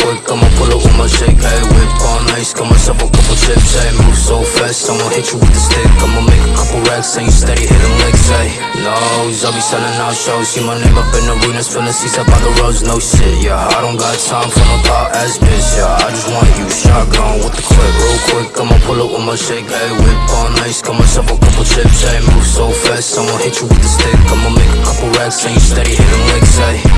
quick, I'ma pull up with my shake, hey Whip on ice, got myself a couple chips, hey Move so fast, I'ma hit you with the stick I'ma make a couple racks, and you steady hitting licks, hey No, I'll be selling out shows See my name up in arenas, filling seats up by the roads, no shit, yeah I don't got time for no thought ass bitch, yeah I just want you shotgun with the clip Real quick, I'ma pull up with my shake, hey Whip on ice, got myself a couple chips, hey Move so fast, I'ma hit you with the stick I'ma make a couple racks, and you steady hitting licks,